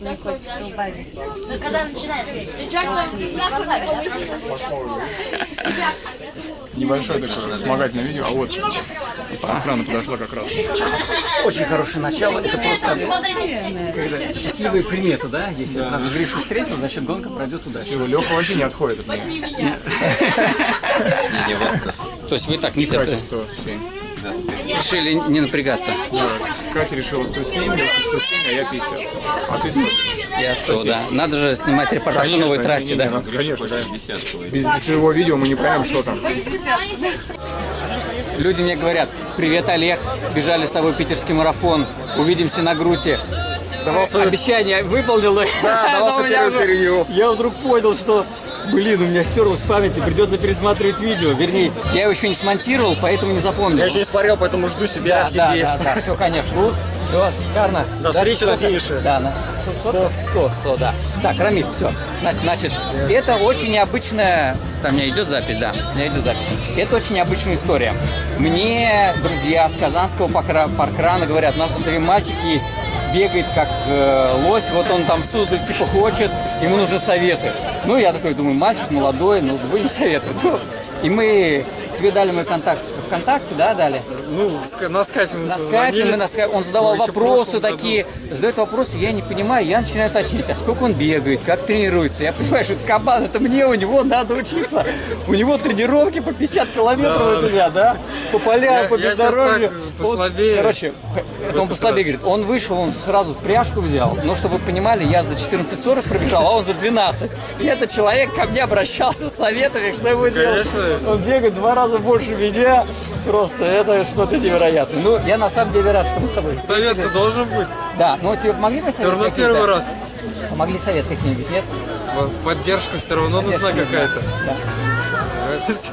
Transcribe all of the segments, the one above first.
не хочет убавить. Ну, когда начинает Небольшое такое вспомогательное видео, а вот охрана подошла как раз. Очень хорошее начало. Это просто счастливые приметы, да? Если сразу Гришу встретил, значит гонка пройдет удачно. Леха вообще не отходит от меня. То есть вы так не хотите? 107. решили не напрягаться? Да, Катя решила 107, Леха 107, а я 50. А ты 100. Я что, да. Надо же снимать репортаж на новой трассе, не, да? надо, конечно, да. Без, без своего видео мы не поймем, что там. Люди мне говорят, привет, Олег, бежали с тобой питерский марафон, увидимся на Груте. Давал свое обещание, выполнил. Да, давал свое интервью. Я вдруг понял, что, блин, у меня стерлось в памяти, придется пересматривать видео. Вернее, я его еще не смонтировал, поэтому не запомнил. Я еще не смотрел, поэтому жду себя Да, в да, сети. да, да, все, конечно. Ну, все, шикарно. До встречи на финише. Да, на 100, 100, 100, да. Так, Рамиль, все. Значит, это очень необычная... Там меня идет запись, да, меня идет запись. Это очень необычная история. Мне друзья с Казанского паркра- паркрана говорят, у нас тут мальчик есть, бегает как э, лось, вот он там в Суздаль типа хочет, ему нужны советы. Ну, я такой думаю, мальчик молодой, ну, будем советовать. Ну, и мы, тебе дали мой контакт ВКонтакте, да, дали? Ну, на скайпе мы На скайпе, мы на скайпе, он задавал в вопросы прошлом году. такие, задает вопросы, я не понимаю, я начинаю уточнять, а сколько он бегает, как тренируется. Я понимаю, что это кабан, это мне у него надо учиться. У него тренировки по 50 километров у тебя, да? По полям, Я- по я бездорожью. Он- короче, он послабее говорит, он вышел, он сразу пряжку взял. Но чтобы вы понимали, я за 14.40 пробежал, а он за 12. И этот человек ко мне обращался с советами, что ему делать. Конечно. Он бегает два раза больше меня. Просто это что-то невероятное. Ну, я на самом деле рад, что мы с тобой Совет-то должен быть. Да, ну тебе помогли Все советы равно первый раз. Помогли совет какие-нибудь, нет? Поддержка все равно нужна какая-то.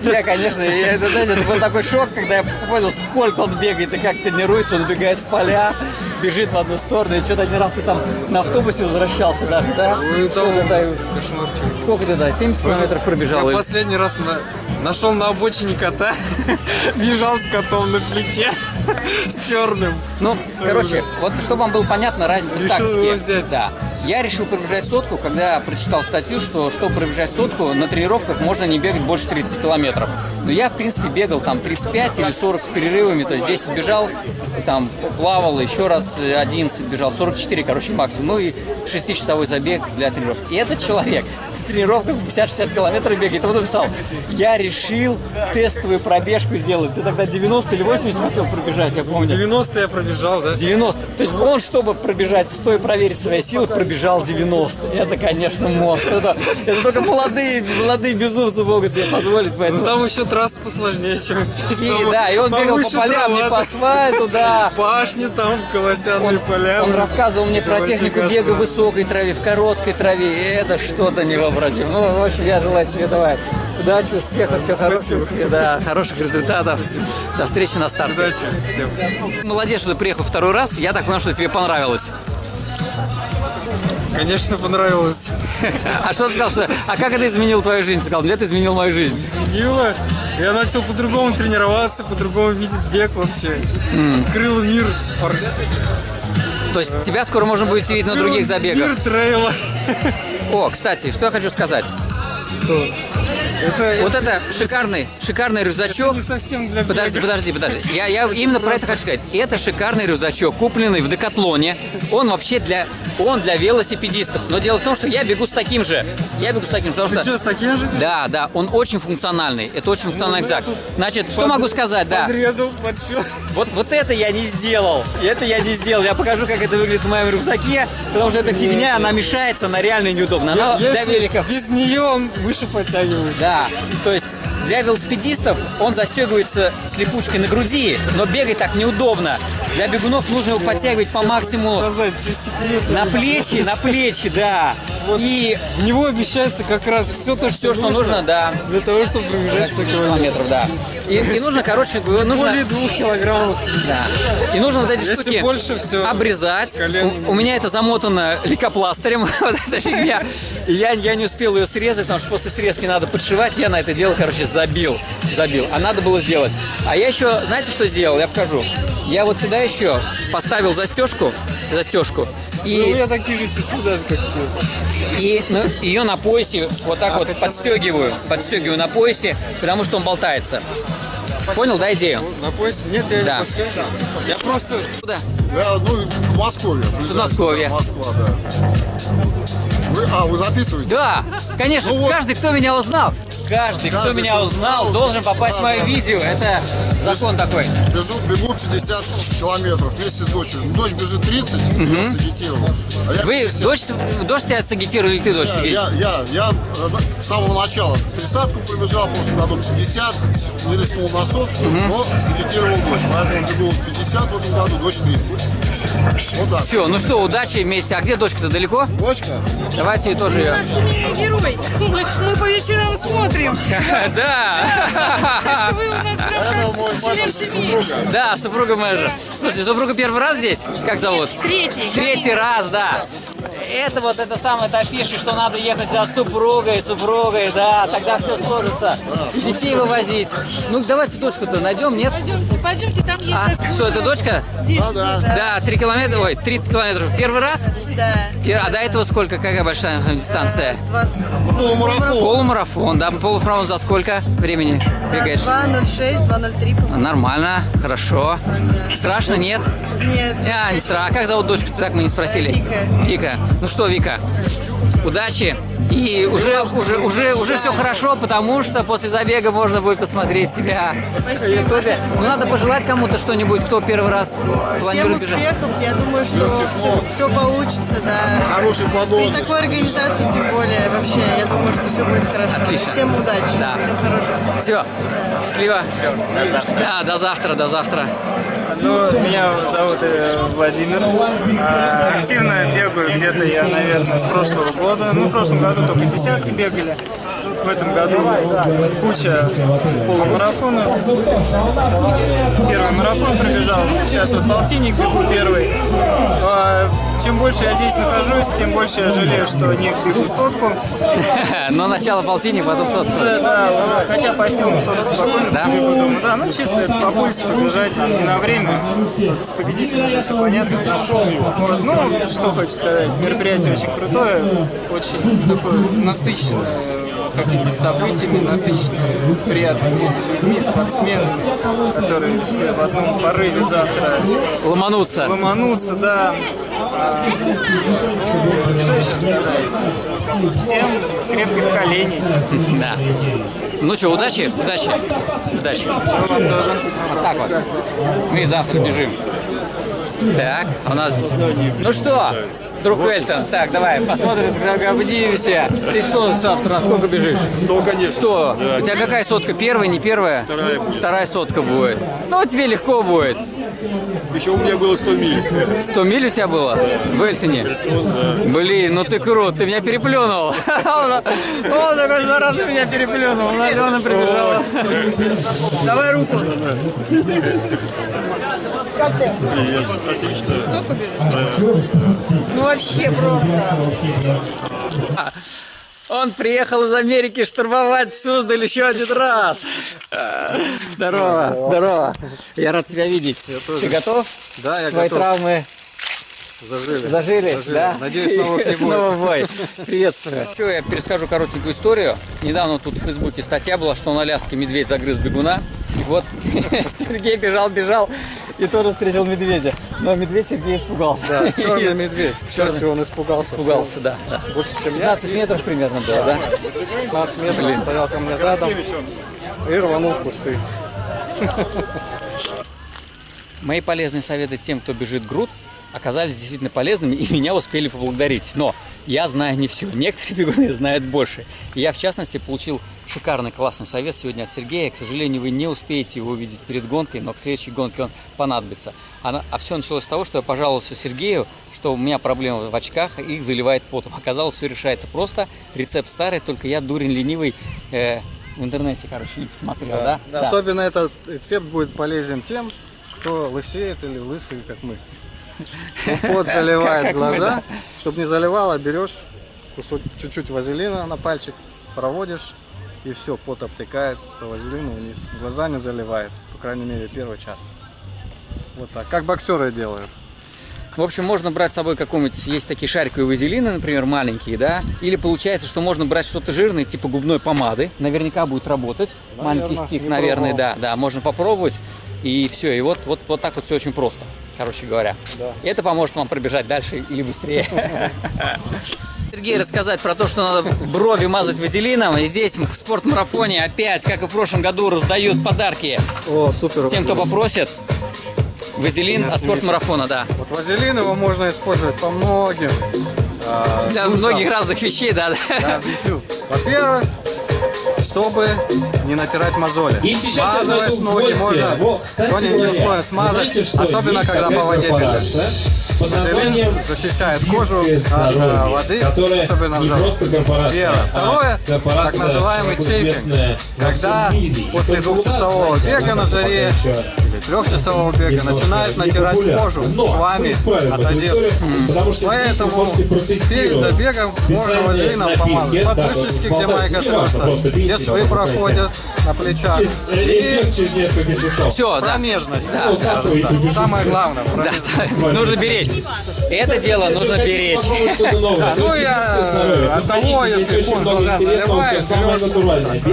Я, конечно, и это, знаете, это был такой шок, когда я понял, сколько он бегает и как тренируется. Он убегает в поля, бежит в одну сторону. И что-то один раз ты там на автобусе возвращался даже, да? Что там кошмарчик. Сколько ты, да, 70 километров пробежал? Я последний раз на- нашел на обочине кота, бежал с котом на плече, с черным. Ну, короче, вот чтобы вам было понятно разница в тактике. Да. Я решил пробежать сотку, когда прочитал статью, что чтобы пробежать сотку, на тренировках можно не бегать больше 30 километров. Но я, в принципе, бегал там 35 или 40 с перерывами, то есть 10 бежал, там плавал, еще раз 11 бежал, 44, короче, максимум. Ну и 6-часовой забег для тренировок. И этот человек тренировках 50-60 километров бегает. И он написал, я решил тестовую пробежку сделать. Ты тогда 90 или 80 хотел пробежать, я помню. 90 я пробежал, да? 90. То есть он, чтобы пробежать 100 и проверить свои силы, пробежал 90. Это, конечно, мост. Это, это только молодые, молодые безумцы могут себе позволить. Ну Поэтому... там еще трасса посложнее, чем здесь. И, Там да, и он бегал по полям, не трава, по асфальту, да. Пашни там, колосяные поля. Он рассказывал мне про технику бега в высокой траве, в короткой траве. Это что-то невообразимое. Ну, в общем, я желаю тебе давай удачи, успехов, всего хорошего тебе, да, хороших результатов. До встречи на старте. Удачи всем. Молодец, что ты приехал второй раз. Я так понял, что тебе понравилось. Конечно, понравилось. А что ты сказал, что... А как это изменило твою жизнь? Ты сказал, мне это изменил мою жизнь. Изменило. Я начал по-другому тренироваться, по-другому видеть бег вообще. Открыл мир. То есть тебя скоро можно будет видеть на других забегах. Мир трейла. О, кстати, что я хочу сказать. Это, Вот это шикарный, шикарный это рюкзачок. не совсем для Подожди, бега. подожди, подожди. Я, я именно про это хочу сказать. Это шикарный рюкзачок, купленный в Декатлоне. Он вообще для, он для велосипедистов. Но дело в том, что я бегу с таким же. Я бегу с таким, потому Ты что... что, с таким же? Да, да, он очень функциональный. Это очень функциональный рюкзак. Значит, что могу сказать, да. Подрезал, подшил. Вот, вот это я не сделал. Это я не сделал. Я покажу, как это выглядит в моем рюкзаке, потому что эта фигня, она мешается, она реально неудобна. Она для Если великов. без нее он выше подтягивает. Да, то есть для велосипедистов он застегивается с липучкой на груди, но бегать так неудобно. Для бегунов нужно его подтягивать по максимуму на плечи, на плечи, да. И В него обещается как раз все то, что, все, что нужно, да. для того, чтобы пробежать 100 километров. Да. И, и нужно, короче, нужно, Более двух килограммов. да. И нужно вот эти Если штуки больше, все. обрезать. У, у меня это замотано лейкопластырем, вот эта фигня. И я, я не успел ее срезать, потому что после срезки надо подшивать. Я на это дело, короче, забил. Забил. А надо было сделать. А я еще, знаете, что сделал? Я покажу. Я вот сюда еще поставил застежку, застежку. Ну, у И, меня такие же часы даже, как те. и ну, ее на поясе вот так вот подстегиваю. Подстегиваю на поясе, потому что он болтается. Понял, да, идею? На поясе? Нет, я Да. не посмотрел. Я просто... Куда? Я, ну, в Москве. Подмосковье. Москва, да. Вы, а, вы записываете? Да, конечно, Ну вот. каждый, кто меня узнал, каждый, кто меня узнал, узнал. должен попасть в мое Да, да. видео. Это закон такой. Бежу, бегу 50 километров вместе с дочерью. Ну, Дочь бежит 30, я сагитировал. А я Вы 50. дождь, дождь тебя сагитировал или ты дождь Я, я, я, э, с самого начала тридцатку пробежал, в прошлом году 50, не рискнул на сотку, но сагитировал дочь. Поэтому бегу 50 в этом году, дочь 30. Вот так. Все, ну что, удачи вместе. А где дочка-то далеко? Дочка? Давайте тоже ее. Герой. Мы, мы по вечерам смотрим. Да. Вы у нас прям член. Да, супруга моя же. Слушай, супруга первый раз здесь? Как зовут? Третий. Третий раз, да. Это вот это самое, это афиша, что надо ехать с супругой, супругой, да, тогда все сложится. И детей вывозить. Ну, давайте дочку-то найдем, нет? Пойдемте, пойдемте, там есть А, что, это дочка? Да, да. Да, 3 километра, ой, 30 километров. Первый раз? Да. Пер- А до этого сколько? Какая большая дистанция? 22, Полумарафон. Полумарафон, да? Полуфраун за сколько времени бегаешь? 2.06, 2.03, по-моему. Нормально, хорошо. Страшно, нет? Нет. А, не страшно. А как зовут дочку? Так мы не спросили. Вика. Вика. Ну что, Вика, удачи. И уже, уже, уже, уже все хорошо, потому что после забега можно будет посмотреть себя в Ютубе. Ну, надо пожелать кому-то что-нибудь, кто первый раз Всем планирует бежать. успехов. Я думаю, что все, все получится, да. Хороший При подон. такой организации, тем более, вообще, я думаю, что все будет хорошо. Отлично. Всем удачи. Да. Всем хорошего. Все, счастливо. Да, до завтра, до завтра. Ну, меня зовут э, Владимир. А, Активно бегаю где-то я, наверное, с прошлого года. Ну, в прошлом году только десятки бегали. В этом году куча полумарафонов. Первый марафон пробежал. Сейчас вот полтинник бегу первый. А, Чем больше я здесь нахожусь, тем больше я жалею, что не бегу сотку. Но начало полтинник, потом сотка. Уже, да, уже, хотя по силам сотку спокойно Да? бегу дома. Да, ну чисто это по пульсу побежать, там, не на время. С победителем уже все понятно. Вот, ну, что хочу сказать, мероприятие очень крутое, очень такое насыщенное какими-то событиями, насыщенное приятными людьми, спортсменами, которые все в одном порыве завтра Ломануться. ломанутся, да. А, ну, что еще сказать? Всем крепких коленей. Да. Ну что, удачи, удачи, удачи. Вам тоже. Вот так вот. Мы завтра бежим. Так, а у нас... Ну что, друг Эльтон, так, давай, посмотрим, как обдивимся. Ты что завтра, сколько бежишь? Сто, конечно. Что? У тебя какая сотка? Первая, не первая? Вторая будет. Вторая сотка будет. Ну, тебе легко будет. Еще у меня было 100 миль. 100 миль у тебя было в Эльтоне? Блин, ну ты крут, ты меня переплюнул. Он такой зараза меня переплюнул. Алена прибежала. Давай руку. Ну вообще просто. Он приехал из Америки штурмовать Суздаль еще один раз. Здорово, здорово. Я рад тебя видеть. Ты готов? Да, я Твои готов. травмы Зажили. зажили, да? Надеюсь, новых не будет. Снова бой. Приветствую. Что, я перескажу коротенькую историю. Недавно тут в Фейсбуке статья была, что на Аляске медведь загрыз бегуна. И вот Сергей бежал, бежал и тоже встретил медведя. Но медведь Сергей испугался. Да, черный медведь. К счастью, он испугался. Испугался, да. да. Больше, чем я. 15 метров примерно было, да? 15 метров стоял ко мне задом и рванул в кусты. Мои полезные советы тем, кто бежит груд, оказались действительно полезными и меня успели поблагодарить. Но я знаю не все. Некоторые бегуны знают больше. Я, в частности, получил шикарный, классный совет сегодня от Сергея. К сожалению, вы не успеете его увидеть перед гонкой, но к следующей гонке он понадобится. А, а все началось с того, что я пожаловался Сергею, что у меня проблемы в очках, их заливает потом. Оказалось, все решается просто. Рецепт старый, только я, дурень ленивый, э, в интернете, короче, не посмотрел, да? Да. Особенно этот рецепт будет полезен тем, кто лысеет или лысый, как мы. Ну, Пот заливает глаза. Чтобы не заливало, берешь кусок чуть-чуть вазелина на пальчик, проводишь, и все, пот обтекает по вазелину вниз. Глаза не заливает, по крайней мере, первый час. Вот так. Как боксеры делают. В общем, можно брать с собой какой-нибудь, есть такие шариковые вазелины, например, маленькие, да, или получается, что можно брать что-то жирное, типа губной помады, наверняка будет работать, маленький стик, наверное, пробовал. да, да, можно попробовать, и все, и вот, вот, вот так вот все очень просто, короче говоря. И это поможет вам пробежать дальше или быстрее. Сергей рассказать про то, что надо брови мазать вазелином. И здесь в спортмарафоне опять, как и в прошлом году, раздают подарки О, супер. тем, кто попросит. Вазелин от спортмарафона, да. Вот вазелин его можно использовать по многим. а, Для нуждам. многих разных вещей, да. да. Я объясню. Во-первых, чтобы не натирать мозоли. Смазываешь ноги, можно Вот, тоненьким слоем смазать, знаете, особенно когда по воде бежишь. Вазелин защищает кожу от а, воды, особенно в жару. Первое. а Второе, так называемый чейфинг. Когда после двухчасового бега на жаре трехчасового бега начинает натирать кожу швами от одежды. Поэтому перед забегом можно вазелином помазать. да, Подмышечки, где касаются, просто где швы проходят на плечах. И. Все, да. промежность. Да, Ну, завтра вы побежите. Самое главное. Да, нужно беречь. Это дело нужно беречь. Ну, я от того, если много глаза заливает, берешь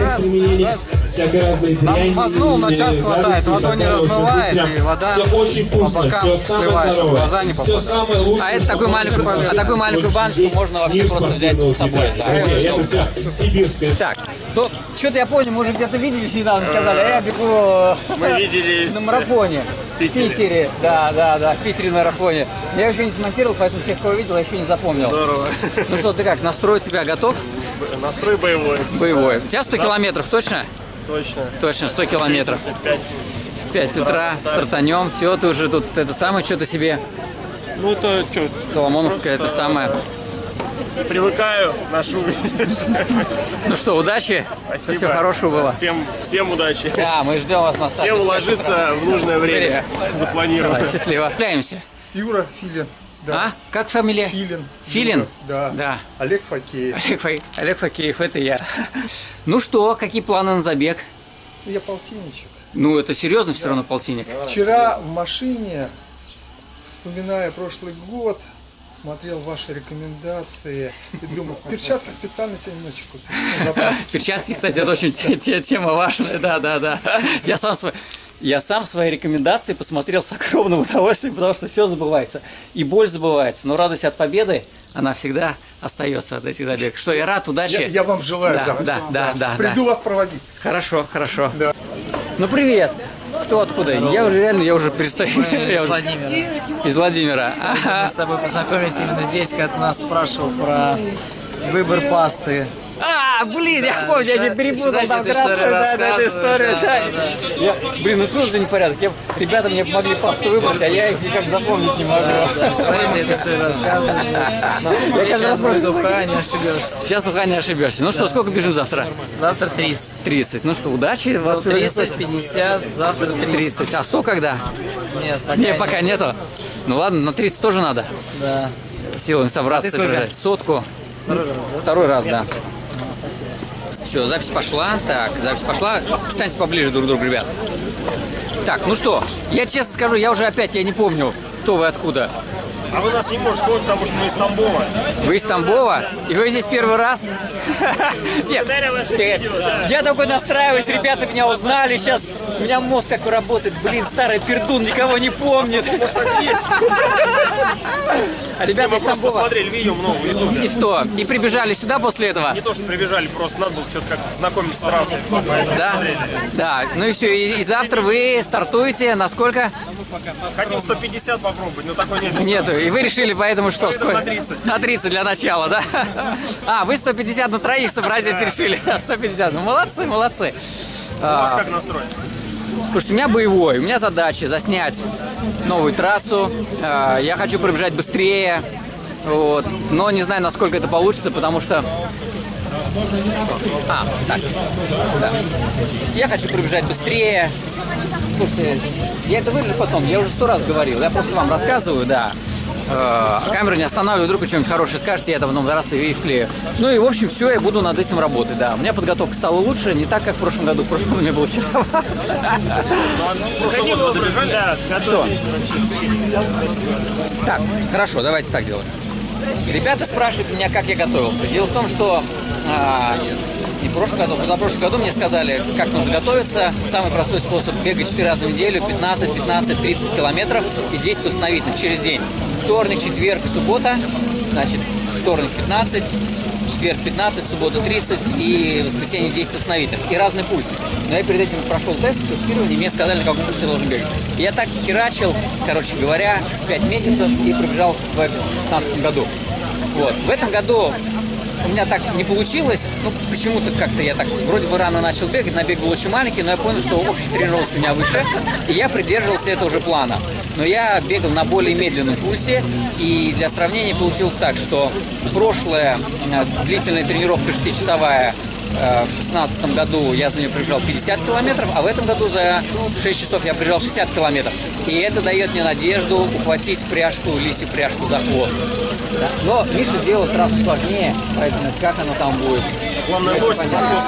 раз, раз. всякой разной Нам дряни, мазнул, на час хватает, водой не размывает, прям и вода всё очень по вкусно, бокам все самое сливается, в здоровое, глаза не все попадает. самое лучшее. А это такую маленькую, а такую маленькую здесь можно вообще просто взять с собой. Да. Это вся сибирская Так, то что-то я понял, мы уже где-то виделись недавно, сказали, а я бегу Мы виделись на марафоне. В Питере. Да, да, да, в Питере на марафоне. Я еще не смонтировал, поэтому всех, кого видел, я еще не запомнил. Здорово. Ну что, ты как, настрой у тебя готов? Настрой боевой. Боевой. У тебя 100 километров, точно? Точно. Точно, 100 километров. 5. В 5 утра стартанем. Все, ты уже тут это самое, что-то себе Ну то что, Соломоновское, это самое. привыкаю, ношу. Ну что, удачи. Спасибо. Все хорошего было. Всем, всем удачи. Да, мы ждем вас на старте. Всем уложиться в нужное время. Давай, Запланировано. счастливо. Общаемся. Юра Филин. А? Как фамилия? Филин. Филин? Юра, Да. Да. Олег Факеев. Олег, Фа- Олег Факеев, это я. Ну что, какие планы на забег? Я полтинничек. Ну, это серьезно все равно полтинник. Вчера в машине, вспоминая прошлый год, смотрел ваши рекомендации и думал, перчатки специально сегодня ночью купил. Перчатки, кстати, это очень те- те- тема важная, да, да, да. Я сам свой... Я сам свои рекомендации посмотрел с огромным удовольствием, потому что все забывается. И боль забывается. Но радость от победы, она всегда остается от этих забегов. Что, я рад, удачи. Я, я вам желаю Да, завтра. да, да, да, Приду да. вас проводить. Хорошо, хорошо. Да. Ну, привет. Кто откуда? Я уже реально, я уже перестаю. Я уже- Владимир. Из Владимира. Мы с тобой познакомились именно здесь, когда ты нас спрашивал про выбор пасты. А, блин, я помню, я же перепутал там эту историю красную, да, да, эту историю, да, да. Я- Блин, ну что за непорядок? Я, ребята мне помогли пасту выбрать, а я их никак запомнить не могу. Посмотрите, эту историю рассказываю. Я каждый раз уха, не ошибешься. Сейчас уха не ошибешься. Ну что, сколько бежим завтра? Завтра 30. 30. Ну что, удачи. Вас 30, 50, завтра 30. 30. А 100 когда? Нет, пока Не, нет. пока нету. Ну ладно, на 30 тоже надо. Да. Силами собраться. А. Сотку. Второй раз, да? Второй раз, да. Все, запись пошла. Так, запись пошла. Встаньте поближе друг к другу, ребят. Так, ну что, я честно скажу, я уже опять, я не помню, кто вы откуда. А вы нас не можете вспомнить, потому что мы из Тамбова. Вы из Тамбова? И вы здесь первый раз? Нет, я такой настраиваюсь, ребята меня узнали, сейчас у меня мозг как работает, блин, старый пердун, никого не помнит. А ребята из Тамбова. посмотрели видео много в Ютубе. И что? И прибежали сюда после этого? Не то, что прибежали, просто надо было что-то как знакомиться с трассой. поэтому Да? Да, ну и все, и, и завтра вы стартуете на сколько? Хотим 150 попробовать, но такой нет. Нету, и вы решили поэтому что? Поэтому сколько? на 30. На 30 для начала, да? А, вы 150 на троих сообразить решили. 150, ну молодцы, молодцы. У вас А, как настрой? Слушайте, у меня боевой, у меня задача заснять новую трассу. А, Я хочу пробежать быстрее, вот. но не знаю, насколько это получится, потому что... А, так, да. Я хочу пробежать быстрее. Слушайте, я это выжу потом, я уже сто раз говорил, я просто вам рассказываю, да. Э, камеру не останавливаю, вдруг вы что-нибудь хорошее скажете, я это потом раз и вклею. Ну и, в общем, все, я буду над этим работать, да. У меня подготовка стала лучше, не так, как в прошлом году. В прошлом году мне было херово. Каким образом, да, готовились Так, хорошо, давайте так делаем. Ребята спрашивают меня, как я готовился. Дело в том, что а, не в прошлом году, за прошлом году мне сказали, как нужно готовиться. Самый простой способ бегать 4 раза в неделю, 15, 15, 30 километров и 10 восстановительных через день. Вторник, четверг, суббота. Значит, вторник 15, четверг 15, суббота 30 и воскресенье 10 восстановительных. И разный пульс. Но я перед этим прошел тест, тестирование, мне сказали, на каком пульсе должен бегать. Я так херачил, короче говоря, 5 месяцев и пробежал в 2016 году. Вот. В этом году у меня так не получилось. Ну, почему-то как-то я так вроде бы рано начал бегать, набег был очень маленький, но я понял, что общий тренировка у меня выше, и я придерживался этого же плана. Но я бегал на более медленном пульсе, и для сравнения получилось так, что прошлая э, длительная тренировка 6-часовая э, в шестнадцатом году я за нее пробежал 50 километров, а в этом году за 6 часов я пробежал 60 километров. И это дает мне надежду ухватить пряжку, лисью пряжку за хвост. Да. Но Миша сделал трассу сложнее, поэтому как оно там будет. Главное, лось понятно.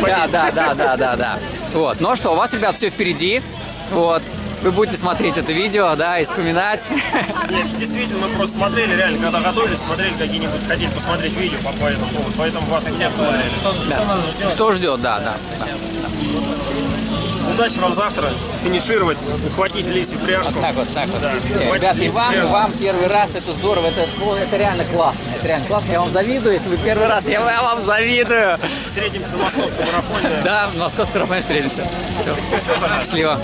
за Да, да, да, да, да, да. Вот. Ну что, у вас, ребят, все впереди. Вот. Вы будете смотреть это видео, да, и вспоминать. Нет, действительно, мы просто смотрели, реально, когда готовились, смотрели какие-нибудь, хотели посмотреть видео по, по этому поводу, поэтому вас нет смотрели. Что, Да. что нас ждет? Что ждет, да, да. да. Удачи вам завтра финишировать, ухватить лисью пряжку. Вот так вот, так вот. Да, Все, Ребята, и вам, и вам первый раз, это здорово, это, ну, это реально классно, это реально классно, я вам завидую, если вы первый раз, я вам завидую. Встретимся на московском марафоне. Да, в московском рафоне встретимся. Все. Счастливо.